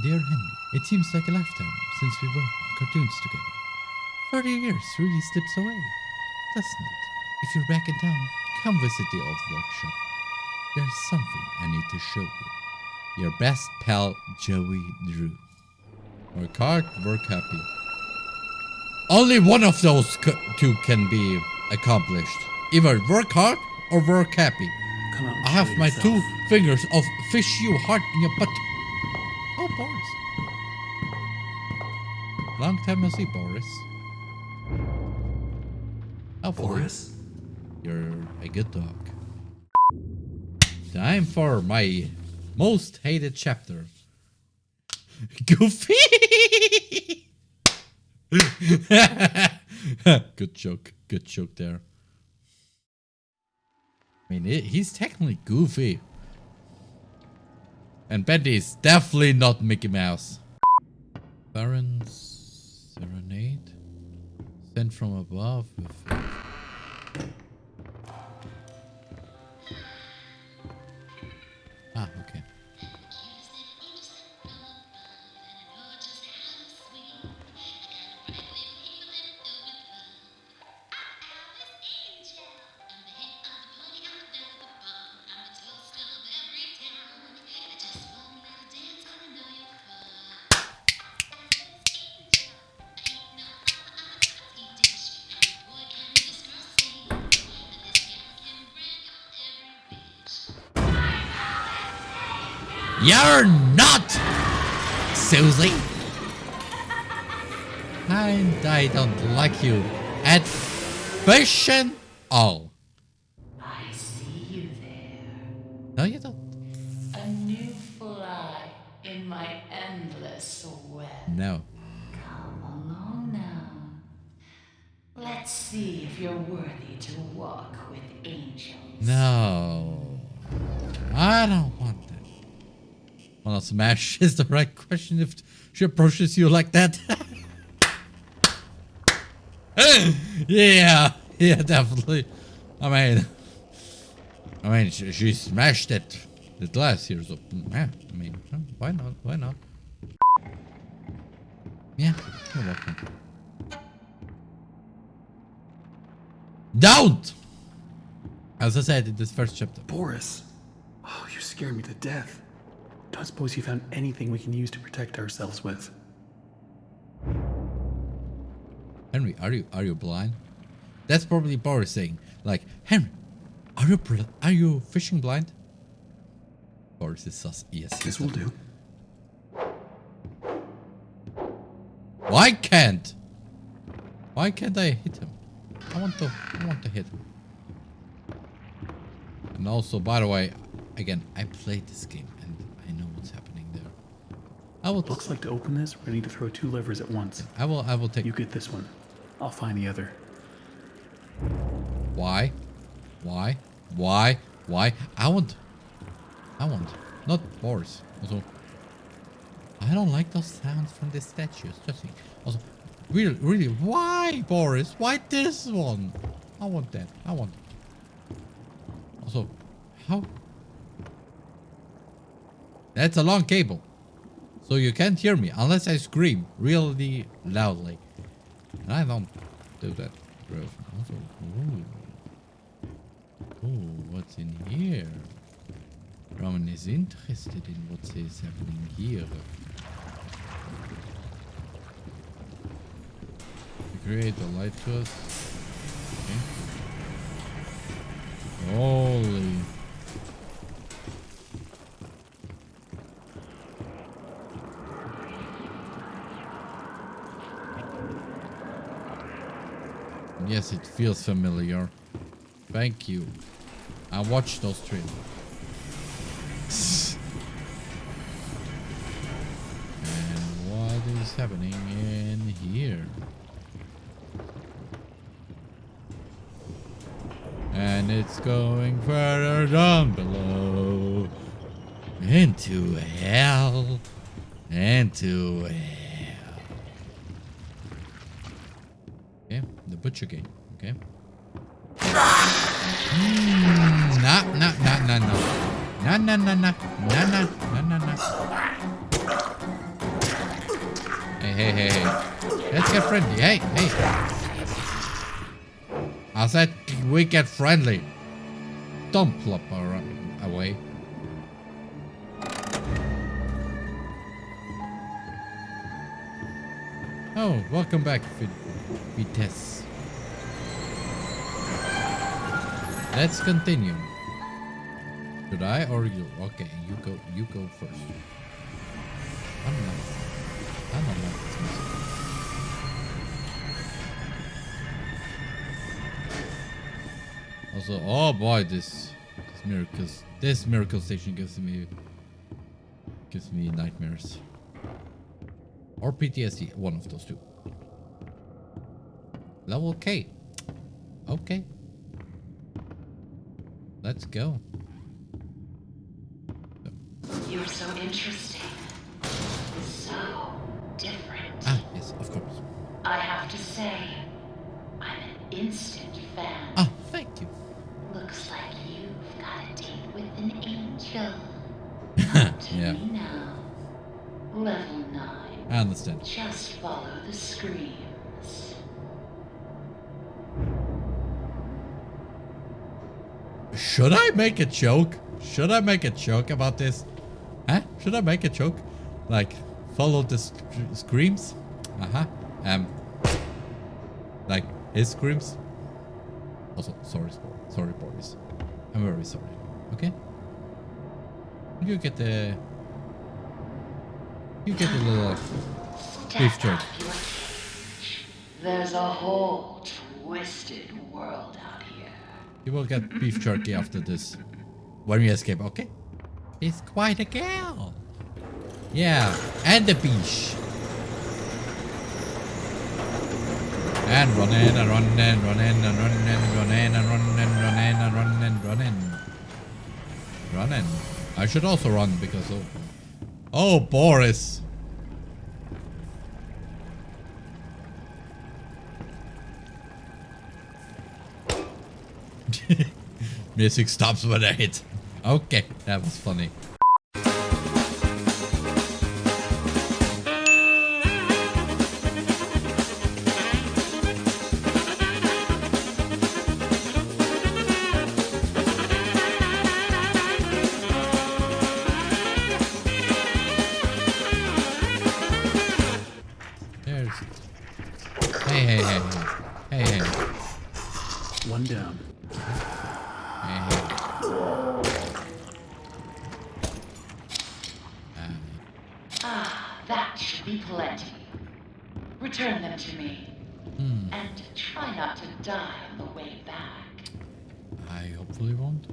Dear Henry, it seems like a lifetime since we worked on cartoons together. Thirty years really slips away, doesn't it? If you're back in town, come visit the old workshop. There's something I need to show you. Your best pal, Joey Drew. Work hard, work happy. Only one of those two can be accomplished. Either work hard or work happy. Come out and I have my yourself. two fingers of fish you heart in your butt. Oh, Boris. Long time no see, Boris. Hopefully, Boris? you're a good dog. Time for my most hated chapter. Goofy! good joke. Good joke there. I mean, it, he's technically goofy. And Bendy is definitely not Mickey Mouse. Baron's Serenade? Sent from above. Ah, okay. You're not, Susie. And I don't like you at fashion all. I see you there. No, you don't. A new fly in my endless web. No. Come along now. Let's see if you're worthy to walk with angels. No. I don't want that. Well, smash is the right question if she approaches you like that. yeah. Yeah, definitely. I mean, I mean, she, she smashed it. The glass here, so yeah. I mean, why not? Why not? Yeah, you're welcome. Don't! As I said in this first chapter. Boris? Oh, you scared me to death. Don't suppose you found anything we can use to protect ourselves with. Henry, are you are you blind? That's probably Boris saying, like, Henry, are you are you fishing blind? Boris is sus. Yes. This will do. Why can't? Why can't I hit him? I want to. I want to hit him. And also, by the way, again, I played this game and I know what's happening there. I will. Looks like to open this, we're gonna need to throw two levers at once. I will. I will take. You get this one. I'll find the other. Why? Why? Why? Why? I want. I want. Not Boris. Also, I don't like those sounds from the statues. Just think. Also, really, really, why Boris? Why this one? I want that. I want. Also, how? That's a long cable. So you can't hear me unless I scream really loudly. And I don't do that. Also, ooh. Ooh, what's in here? Roman is interested in what is happening here. Create a light to us. Okay. Holy. Yes, it feels familiar. Thank you. I watched those trailers. and what is happening in here? And it's going further down below. Into hell. Into hell. Okay, the butcher game. Okay. Mm, nah, nah, nah, nah, nah. Nah, nah, nah, nah. Nah, nah, nah, nah, nah. Hey, hey, hey, hey. Let's get friendly. Hey, hey. I said we get friendly. Don't plop around, away. Oh, welcome back, Vi- Vitesse. Let's continue. Should I or you? Okay, you go. You go first. I'm not. I'm not like this music. Also, oh boy, this this miracles. This miracle station gives me gives me nightmares. Or PTSD, one of those two. Level K. Okay. Let's go. You're so interesting. So different. Ah, yes, of course. I have to say, I'm an instant fan. Ah, thank you. Looks like you've got a date with an angel. Yeah. me now. Level 9. I understand. Just follow the screams. Should I make a joke? Should I make a joke about this? Huh? Should I make a joke? Like, follow the sc- screams? Uh-huh. Um, like, his screams? Also, sorry, sorry, Boris. I'm very sorry. Okay? You get the... You get the little... Beef Step jerk. out of your cage. There's a whole twisted world out here. You will get beef jerky after this. When we escape, okay? It's quite a girl. Yeah, and the beach. And run in and run in, run in and run in, run in and run in, run in and run in, run in. Run in. I should also run because of... Oh, Boris. Music stops when I hit. Okay, that was funny. Ah, that should be plenty. Return them to me. Hmm. And try not to die on the way back. I hopefully won't.